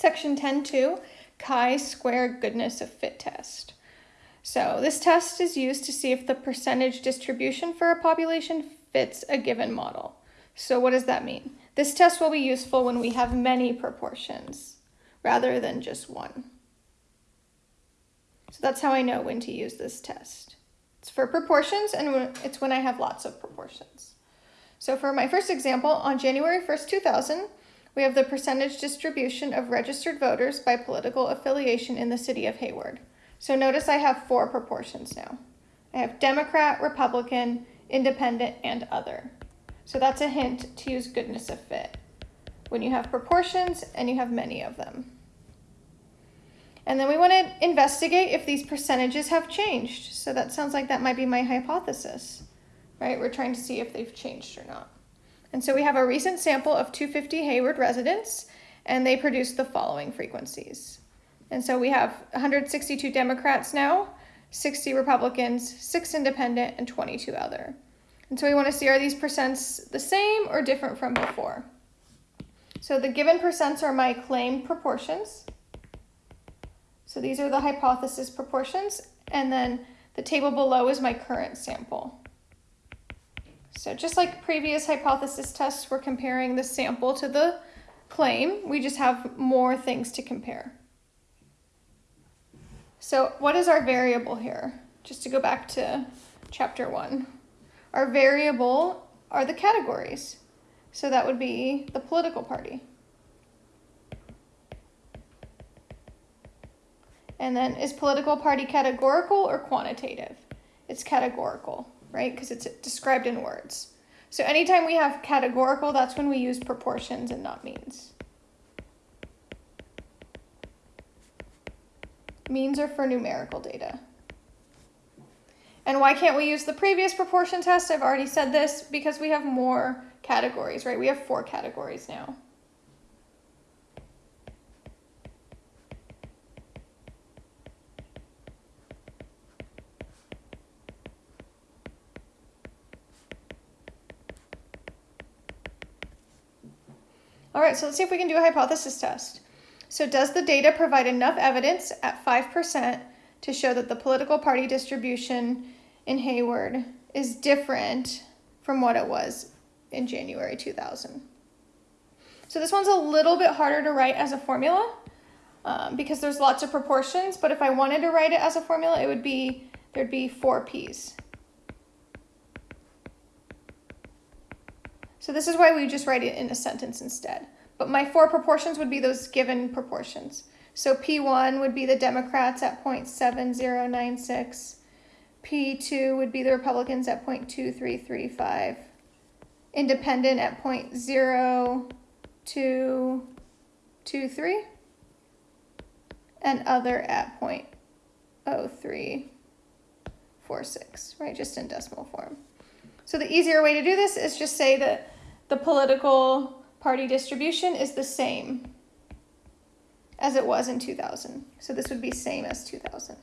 Section 10.2, chi-square goodness of fit test. So this test is used to see if the percentage distribution for a population fits a given model. So what does that mean? This test will be useful when we have many proportions rather than just one. So that's how I know when to use this test. It's for proportions and it's when I have lots of proportions. So for my first example, on January 1st, 2000, we have the percentage distribution of registered voters by political affiliation in the city of Hayward. So notice I have four proportions now. I have Democrat, Republican, Independent, and Other. So that's a hint to use goodness of fit when you have proportions and you have many of them. And then we want to investigate if these percentages have changed. So that sounds like that might be my hypothesis, right? We're trying to see if they've changed or not. And so we have a recent sample of 250 Hayward residents, and they produced the following frequencies. And so we have 162 Democrats now, 60 Republicans, 6 independent, and 22 other. And so we want to see are these percents the same or different from before? So the given percents are my claimed proportions. So these are the hypothesis proportions, and then the table below is my current sample. So just like previous hypothesis tests, we're comparing the sample to the claim. We just have more things to compare. So what is our variable here? Just to go back to chapter one. Our variable are the categories. So that would be the political party. And then is political party categorical or quantitative? It's categorical, right? Because it's described in words. So anytime we have categorical, that's when we use proportions and not means. Means are for numerical data. And why can't we use the previous proportion test? I've already said this because we have more categories, right? We have four categories now. All right, so let's see if we can do a hypothesis test. So does the data provide enough evidence at 5% to show that the political party distribution in Hayward is different from what it was in January 2000? So this one's a little bit harder to write as a formula um, because there's lots of proportions, but if I wanted to write it as a formula, it would be, there'd be four P's. So this is why we just write it in a sentence instead. But my four proportions would be those given proportions. So P1 would be the Democrats at 0.7096. P2 would be the Republicans at 0.2335. Independent at 0.0223. And other at 0.0346, right? Just in decimal form. So the easier way to do this is just say that the political party distribution is the same as it was in 2000. So this would be same as 2000.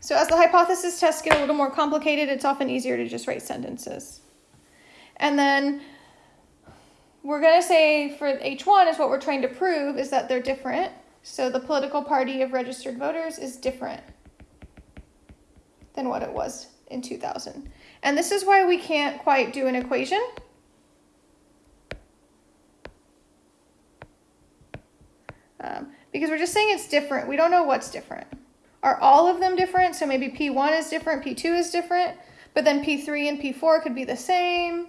So as the hypothesis tests get a little more complicated, it's often easier to just write sentences. And then we're going to say for H1 is what we're trying to prove is that they're different. So the political party of registered voters is different than what it was in 2000. And this is why we can't quite do an equation. Um, because we're just saying it's different. We don't know what's different. Are all of them different? So maybe P1 is different, P2 is different, but then P3 and P4 could be the same.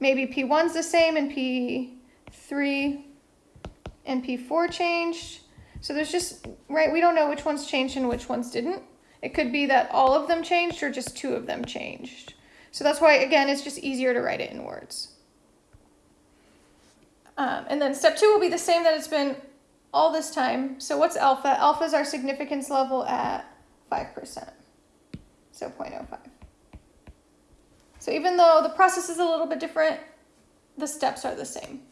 Maybe P1's the same and P3 and P4 changed. So there's just, right, we don't know which ones changed and which ones didn't. It could be that all of them changed or just two of them changed. So that's why, again, it's just easier to write it in words. Um, and then step two will be the same that it's been all this time. So what's alpha? Alpha is our significance level at 5%, so 0.05. So even though the process is a little bit different, the steps are the same.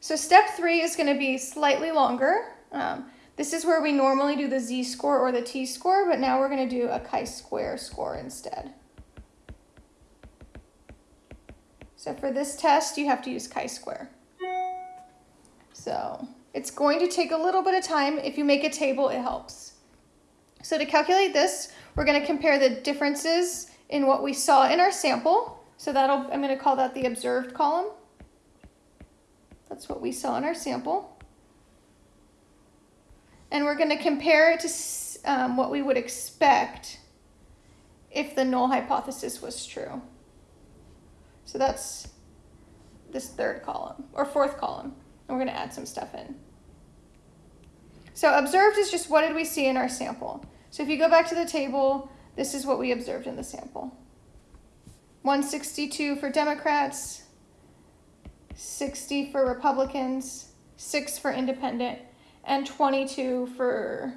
So step three is going to be slightly longer. Um, this is where we normally do the z-score or the t-score, but now we're going to do a chi-square score instead. So for this test, you have to use chi-square. So it's going to take a little bit of time. If you make a table, it helps. So to calculate this, we're going to compare the differences in what we saw in our sample. So that'll, I'm going to call that the observed column. That's what we saw in our sample. And we're going to compare it to um, what we would expect if the null hypothesis was true. So that's this third column, or fourth column. And we're going to add some stuff in. So observed is just what did we see in our sample. So if you go back to the table, this is what we observed in the sample. 162 for Democrats, 60 for Republicans, 6 for independent, and 22 for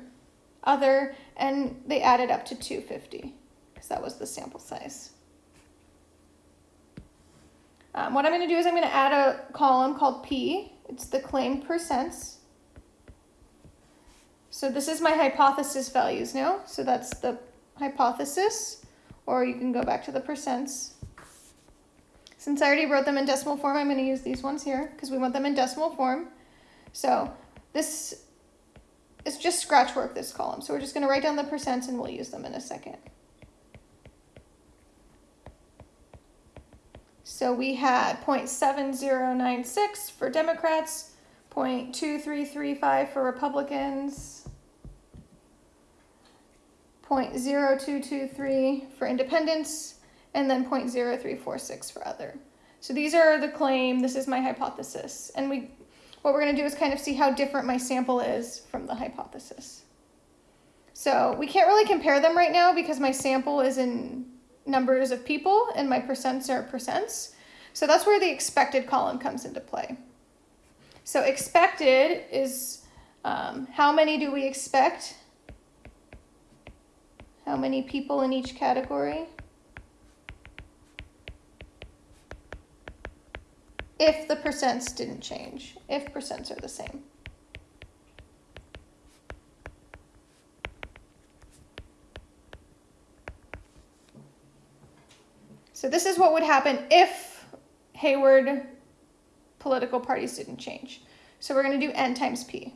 other, and they added up to 250 because that was the sample size. Um, what I'm going to do is I'm going to add a column called P. It's the claim percents. So this is my hypothesis values now. So that's the hypothesis, or you can go back to the percents. Since I already wrote them in decimal form, I'm going to use these ones here because we want them in decimal form. So this is just scratch work, this column. So we're just going to write down the percents and we'll use them in a second. So we had 0.7096 for Democrats, 0.2335 for Republicans, 0.0223 for independents, and then 0.0346 for other. So these are the claim, this is my hypothesis. And we, what we're gonna do is kind of see how different my sample is from the hypothesis. So we can't really compare them right now because my sample is in numbers of people and my percents are percents. So that's where the expected column comes into play. So expected is um, how many do we expect? How many people in each category? If the percents didn't change, if percents are the same. So this is what would happen if Hayward political parties didn't change. So we're going to do n times p.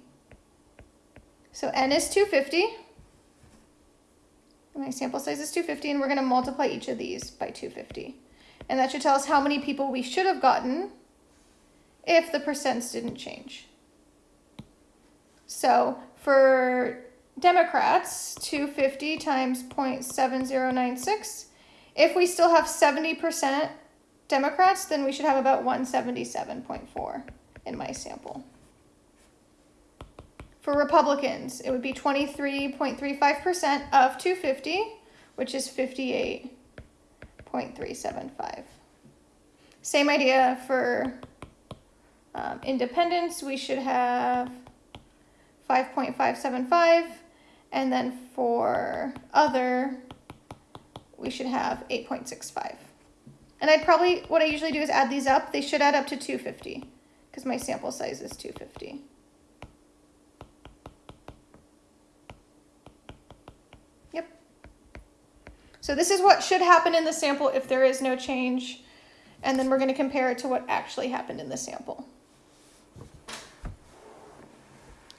So n is 250. My sample size is 250, and we're going to multiply each of these by 250. And that should tell us how many people we should have gotten if the percents didn't change. So for Democrats, 250 times 0.7096 if we still have 70% Democrats, then we should have about 177.4 in my sample. For Republicans, it would be 23.35% of 250, which is 58.375. Same idea for um, independents, we should have 5.575, and then for other, we should have 8.65. And I'd probably, what I usually do is add these up. They should add up to 250 because my sample size is 250. Yep. So this is what should happen in the sample if there is no change. And then we're going to compare it to what actually happened in the sample.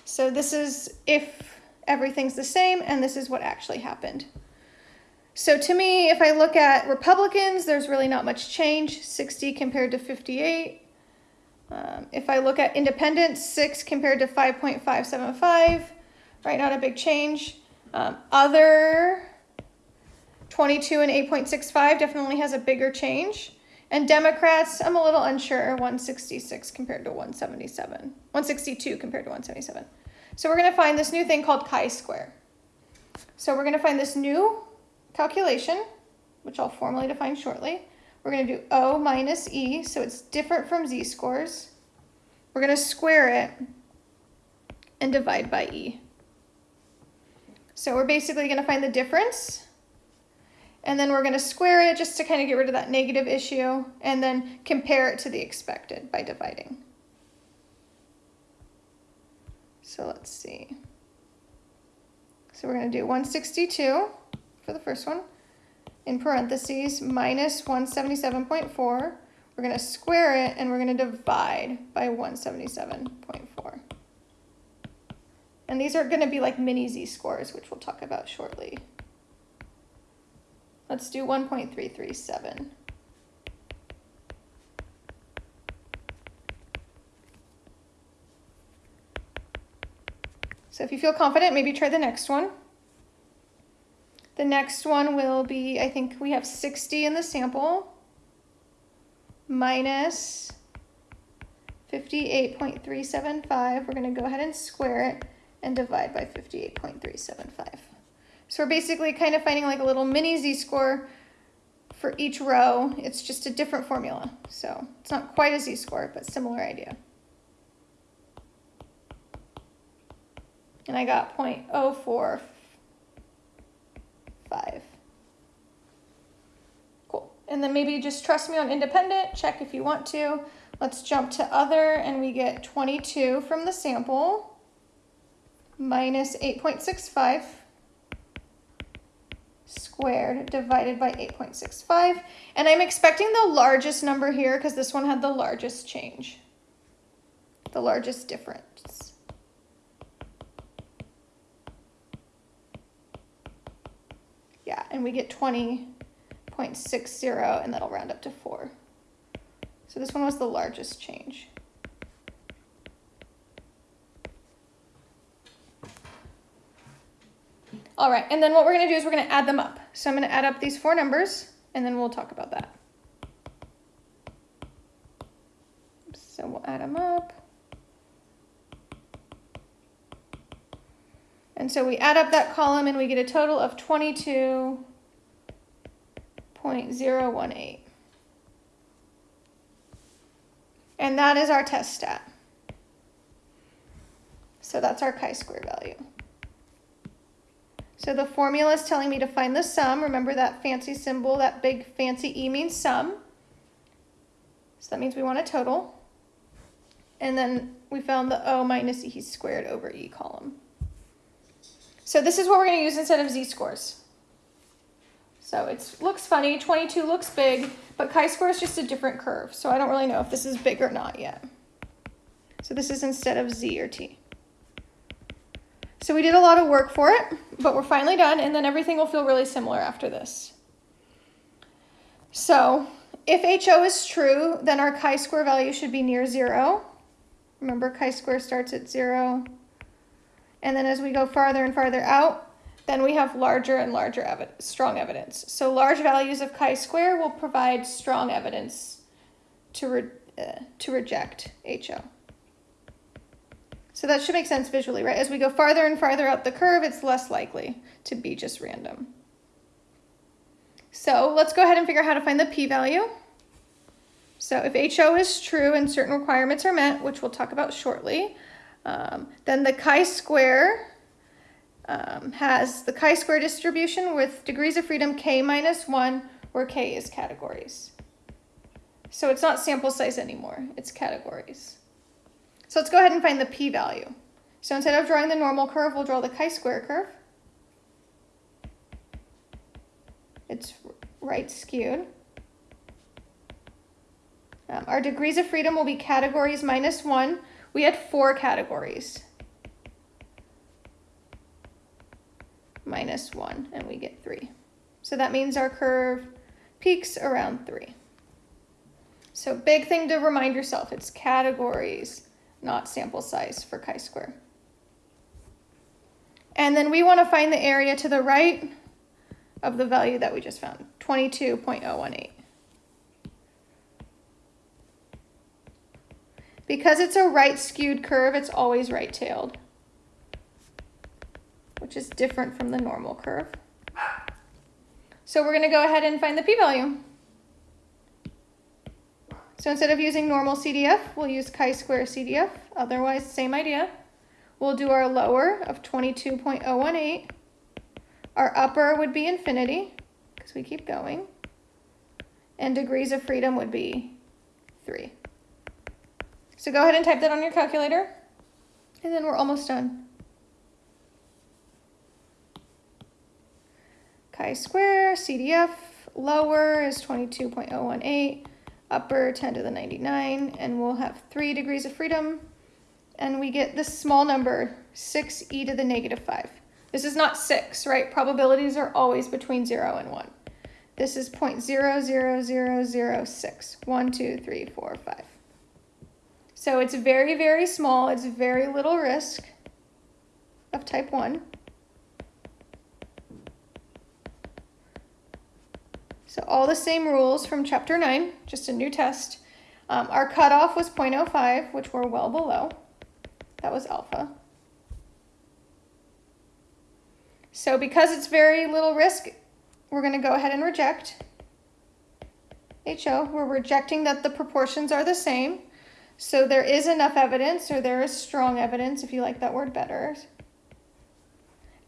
So this is if everything's the same, and this is what actually happened. So to me, if I look at Republicans, there's really not much change, 60 compared to 58. Um, if I look at independents, 6 compared to 5.575, right, not a big change. Um, other, 22 and 8.65 definitely has a bigger change. And Democrats, I'm a little unsure, 166 compared to 177. 162 compared to 177. So we're going to find this new thing called chi-square. So we're going to find this new calculation, which I'll formally define shortly. We're going to do O minus E, so it's different from z-scores. We're going to square it and divide by E. So we're basically going to find the difference, and then we're going to square it just to kind of get rid of that negative issue, and then compare it to the expected by dividing. So let's see. So we're going to do 162 for the first one, in parentheses, minus 177.4. we're going to square it, and we're going to divide by 177.4. And these are going to be like mini z-scores, which we'll talk about shortly. Let's do 1.337. So if you feel confident, maybe try the next one. The next one will be, I think we have 60 in the sample minus 58.375. We're going to go ahead and square it and divide by 58.375. So we're basically kind of finding like a little mini z-score for each row. It's just a different formula. So it's not quite a z-score, but similar idea. And I got 0.045. Cool. And then maybe just trust me on independent, check if you want to. Let's jump to other and we get 22 from the sample minus 8.65 squared divided by 8.65. And I'm expecting the largest number here because this one had the largest change, the largest difference. Yeah, and we get 20.60 and that'll round up to 4. So this one was the largest change. All right, and then what we're gonna do is we're gonna add them up. So I'm gonna add up these four numbers and then we'll talk about that. So we'll add them up. And so we add up that column and we get a total of 22.018. And that is our test stat. So that's our chi-square value. So the formula is telling me to find the sum. Remember that fancy symbol, that big fancy E means sum. So that means we want a total. And then we found the O minus E squared over E column. So this is what we're going to use instead of z-scores. So it looks funny, 22 looks big, but chi-square is just a different curve. So I don't really know if this is big or not yet. So this is instead of z or t. So we did a lot of work for it, but we're finally done, and then everything will feel really similar after this. So if HO is true, then our chi-square value should be near zero. Remember, chi-square starts at zero. And then as we go farther and farther out, then we have larger and larger evidence, strong evidence. So large values of chi-square will provide strong evidence to, re uh, to reject HO. So that should make sense visually, right? As we go farther and farther out the curve, it's less likely to be just random. So let's go ahead and figure out how to find the p-value. So if HO is true and certain requirements are met, which we'll talk about shortly, um, then the chi-square um, has the chi-square distribution with degrees of freedom k minus 1, where k is categories. So it's not sample size anymore, it's categories. So let's go ahead and find the p-value. So instead of drawing the normal curve, we'll draw the chi-square curve. It's right skewed. Um, our degrees of freedom will be categories minus 1, we had four categories. Minus one, and we get three. So that means our curve peaks around three. So big thing to remind yourself, it's categories, not sample size for chi-square. And then we want to find the area to the right of the value that we just found, 22.018. Because it's a right skewed curve, it's always right tailed, which is different from the normal curve. So we're going to go ahead and find the p-value. So instead of using normal CDF, we'll use chi-square CDF. Otherwise, same idea. We'll do our lower of 22.018. Our upper would be infinity, because we keep going. And degrees of freedom would be 3. So go ahead and type that on your calculator, and then we're almost done. Chi square, CDF, lower is 22.018, upper 10 to the 99, and we'll have 3 degrees of freedom, and we get this small number, 6e to the negative 5. This is not 6, right? Probabilities are always between 0 and 1. This is 0.00006. 1, 2, 3, 4, 5. So it's very, very small. It's very little risk of type 1. So all the same rules from chapter 9, just a new test. Um, our cutoff was 0.05, which we're well below. That was alpha. So because it's very little risk, we're going to go ahead and reject HO. We're rejecting that the proportions are the same. So there is enough evidence, or there is strong evidence, if you like that word better,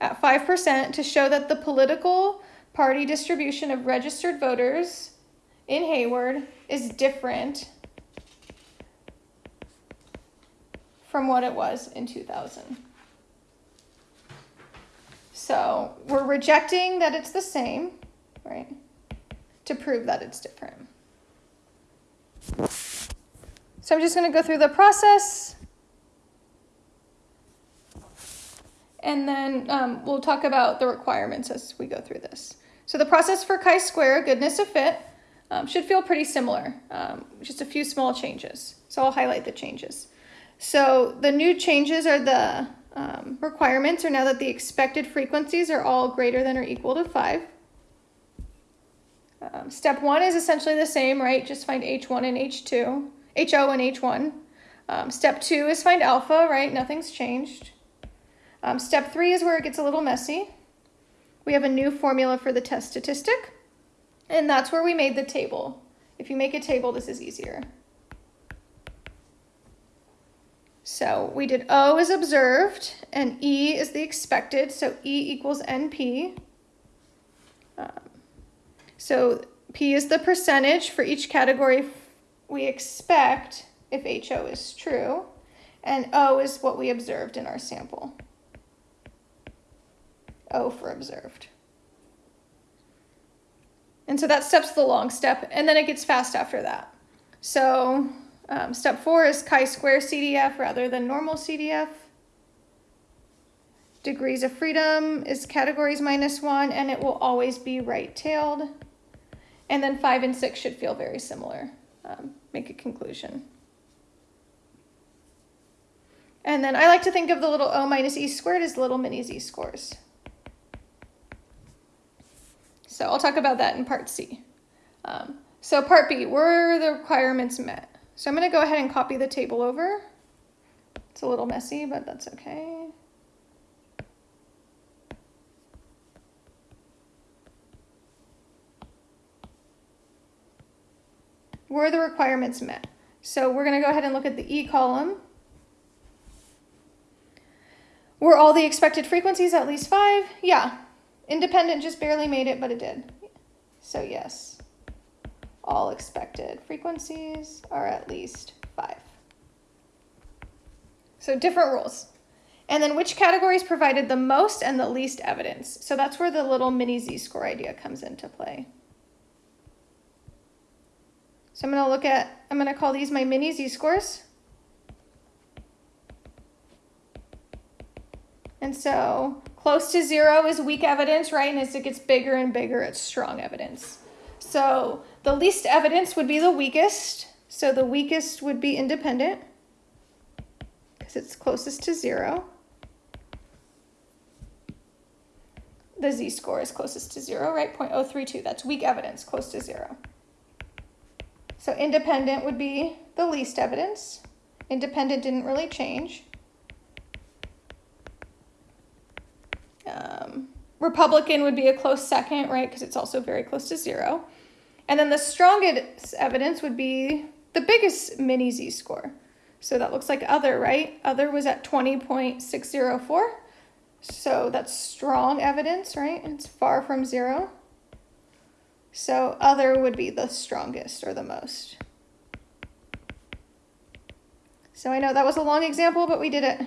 at 5% to show that the political party distribution of registered voters in Hayward is different from what it was in 2000. So we're rejecting that it's the same, right, to prove that it's different. So I'm just going to go through the process. And then um, we'll talk about the requirements as we go through this. So the process for chi-square, goodness of fit, um, should feel pretty similar, um, just a few small changes. So I'll highlight the changes. So the new changes are the um, requirements are now that the expected frequencies are all greater than or equal to 5. Um, step 1 is essentially the same, right? Just find H1 and H2, HO and H1. Um, step 2 is find alpha, right? Nothing's changed. Um, step 3 is where it gets a little messy. We have a new formula for the test statistic, and that's where we made the table. If you make a table, this is easier. So we did O is observed and E is the expected. So E equals NP. Um, so P is the percentage for each category we expect if HO is true. And O is what we observed in our sample. O for observed. And so that step's the long step, and then it gets fast after that. So um, step four is chi-square CDF rather than normal CDF. Degrees of freedom is categories minus one, and it will always be right-tailed. And then five and six should feel very similar. Um, make a conclusion. And then I like to think of the little O minus E squared as little mini Z scores. So I'll talk about that in part C. Um, so part B, were the requirements met? So I'm going to go ahead and copy the table over. It's a little messy, but that's okay. Were the requirements met? So we're going to go ahead and look at the E column. Were all the expected frequencies at least five? Yeah. Independent just barely made it, but it did. So yes all expected frequencies are at least five. So different rules. And then which categories provided the most and the least evidence? So that's where the little mini z-score idea comes into play. So I'm going to look at, I'm going to call these my mini z-scores. And so close to zero is weak evidence, right? And as it gets bigger and bigger, it's strong evidence. So the least evidence would be the weakest. So the weakest would be independent because it's closest to zero. The z-score is closest to zero, right? 0.032, that's weak evidence, close to zero. So independent would be the least evidence. Independent didn't really change. Um, Republican would be a close second, right? Because it's also very close to zero. And then the strongest evidence would be the biggest mini z-score. So that looks like other, right? Other was at 20.604. So that's strong evidence, right? It's far from zero. So other would be the strongest or the most. So I know that was a long example, but we did it